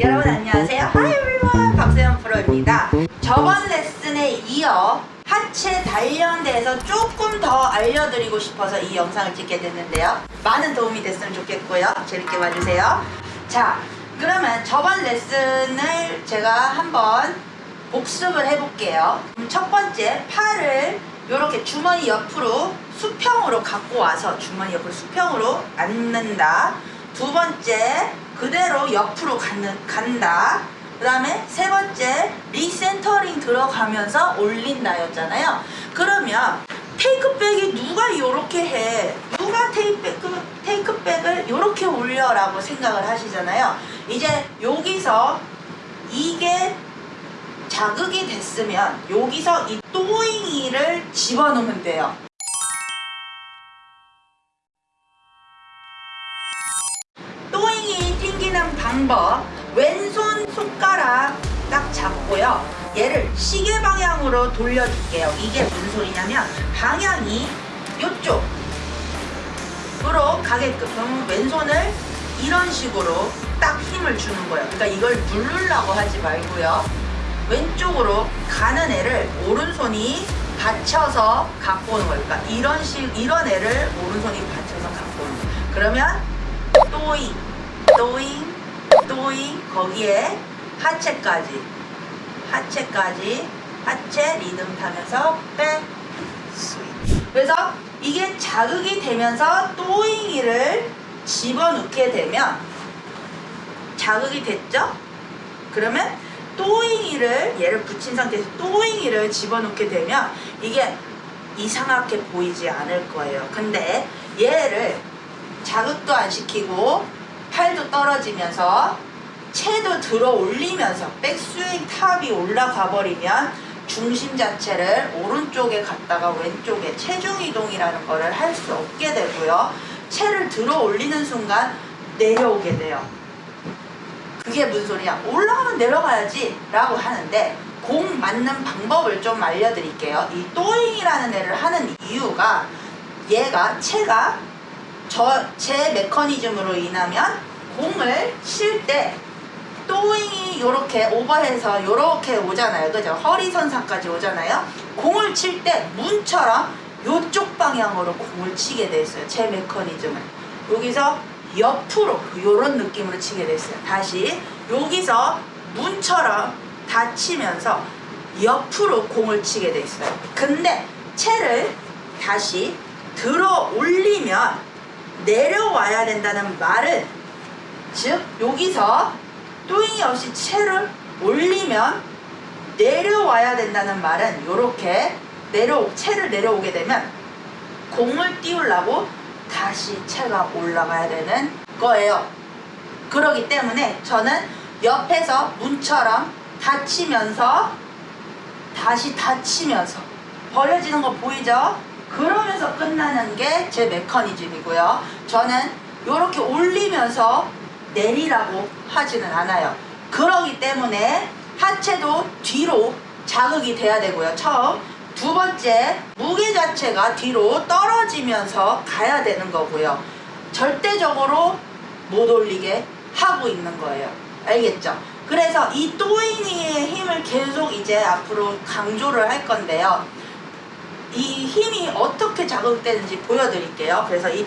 여러분 안녕하세요. Hi everyone. 박세현 프로입니다. 저번 레슨에 이어 하체 단련대에서 조금 더 알려드리고 싶어서 이 영상을 찍게 됐는데요. 많은 도움이 됐으면 좋겠고요. 재밌게 봐주세요. 자, 그러면 저번 레슨을 제가 한번 복습을 해볼게요. 음, 첫 번째, 팔을 이렇게 주머니 옆으로 수평으로 갖고 와서 주머니 옆으로 수평으로 앉는다. 두 번째, 그대로 옆으로 가는, 간다. 그 다음에 세 번째, 리센터링 들어가면서 올린다 였잖아요. 그러면 테이크백이 누가 이렇게 해? 누가 테이크백, 테이크백을 이렇게 올려 라고 생각을 하시잖아요. 이제 여기서 이게 자극이 됐으면 여기서 이 또잉이를 집어넣으면 돼요. 방법 왼손 손가락 딱 잡고요. 얘를 시계 방향으로 돌려줄게요. 이게 무슨 소리냐면 방향이 이쪽으로 가게끔 왼손을 이런 식으로 딱 힘을 주는 거예요. 그러니까 이걸 누르려고 하지 말고요. 왼쪽으로 가는 애를 오른손이 받쳐서 갖고 오는 거예요. 그러니까 이런 식 이런 애를 오른손이 받쳐서 갖고 오는 거예요. 그러면 또잉, 또잉, 또잉 거기에 하체까지, 하체까지, 하체 리듬 타면서 백, 스윙. 그래서 이게 자극이 되면서 또잉이를 집어넣게 되면 자극이 됐죠? 그러면 또잉이를 얘를 붙인 상태에서 또잉이를 집어넣게 되면 이게 이상하게 보이지 않을 거예요. 근데 얘를 자극도 안 시키고 팔도 떨어지면서 채도 들어 올리면서 백스윙 탑이 올라가 버리면 중심 자체를 오른쪽에 갔다가 왼쪽에 체중 이동이라는 거를 할수 없게 되고요. 채를 들어 올리는 순간 내려오게 돼요. 그게 무슨 소리냐 올라가면 내려가야지 라고 하는데 공 맞는 방법을 좀 알려드릴게요 이 또잉이라는 애를 하는 이유가 얘가 채가 저 제 메커니즘으로 인하면 공을 칠때 또잉이 이렇게 오버해서 이렇게 오잖아요. 그죠? 허리선상까지 오잖아요. 공을 칠 때 문처럼 이쪽 방향으로 공을 치게 돼 있어요. 제 메커니즘을. 여기서 옆으로 이런 느낌으로 치게 됐어요. 다시 여기서 문처럼 닫히면서 옆으로 공을 치게 돼 있어요. 근데 채를 다시 들어 올리면 내려와야 된다는 말은 즉 여기서 또잉이 없이 채를 올리면 내려와야 된다는 말은 이렇게 내려 채를 내려오게 되면 공을 띄우려고 다시 채가 올라가야 되는 거예요. 그러기 때문에 저는 옆에서 문처럼 닫히면서 다시 닫히면서 버려지는 거 보이죠? 그러면서 끝나는 게 제 메커니즘이고요. 저는 이렇게 올리면서 내리라고 하지는 않아요. 그러기 때문에 하체도 뒤로 자극이 돼야 되고요. 처음 두 번째 무게 자체가 뒤로 떨어지면서 가야 되는 거고요 절대적으로 못 올리게 하고 있는 거예요 알겠죠? 그래서 이 또잉이의 힘을 계속 이제 앞으로 강조를 할 건데요 이 힘이 어떻게 자극되는지 보여드릴게요 그래서 이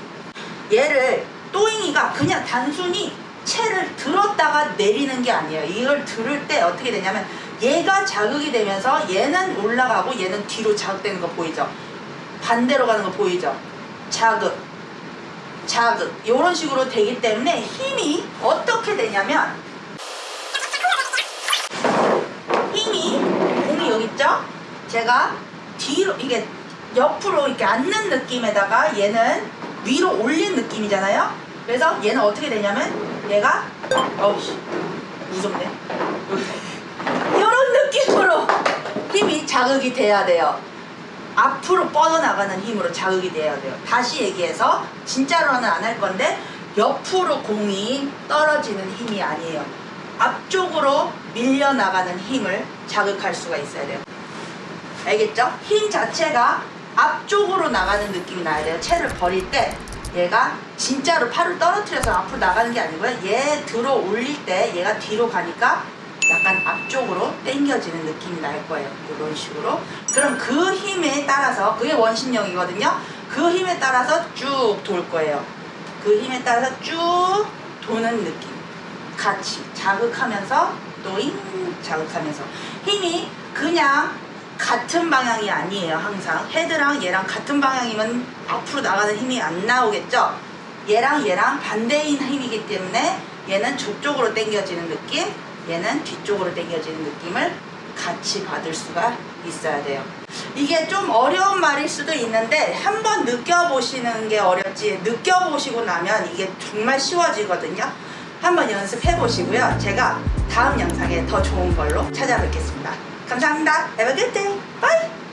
얘를 또잉이가 그냥 단순히 채를 들었다가 내리는 게 아니에요 이걸 들을 때 어떻게 되냐면 얘가 자극이 되면서 얘는 올라가고 얘는 뒤로 자극되는 거 보이죠? 반대로 가는 거 보이죠? 자극, 자극 이런 식으로 되기 때문에 힘이 어떻게 되냐면 힘이 공이 여기 있죠? 제가 뒤로 이게 옆으로 이렇게 앉는 느낌에다가 얘는 위로 올린 느낌이잖아요? 그래서 얘는 어떻게 되냐면 얘가 어우씨 무섭네 이런 느낌으로 힘이 자극이 돼야 돼요. 앞으로 뻗어나가는 힘으로 자극이 돼야 돼요. 다시 얘기해서 진짜로는 안 할 건데 옆으로 공이 떨어지는 힘이 아니에요. 앞쪽으로 밀려나가는 힘을 자극할 수가 있어야 돼요. 알겠죠? 힘 자체가 앞쪽으로 나가는 느낌이 나야 돼요. 채를 버릴 때 얘가 진짜로 팔을 떨어뜨려서 앞으로 나가는 게 아니고요. 얘 들어 올릴 때 얘가 뒤로 가니까 약간 앞쪽으로 당겨지는 느낌이 날 거예요. 이런 식으로. 그럼 그 힘에 따라서 그게 원심력이거든요. 그 힘에 따라서 쭉 돌 거예요. 그 힘에 따라서 쭉 도는 느낌. 같이 자극하면서 또잉 자극하면서 힘이 그냥 같은 방향이 아니에요 항상. 헤드랑 얘랑 같은 방향이면 앞으로 나가는 힘이 안 나오겠죠? 얘랑 얘랑 반대인 힘이기 때문에 얘는 저쪽으로 당겨지는 느낌 얘는 뒤쪽으로 당겨지는 느낌을 같이 받을 수가 있어야 돼요. 이게 좀 어려운 말일 수도 있는데 한번 느껴보시는 게 어렵지. 느껴보시고 나면 이게 정말 쉬워지거든요. 한번 연습해 보시고요. 제가 다음 영상에 더 좋은 걸로 찾아뵙겠습니다 감사합니다 Have a good day. Bye.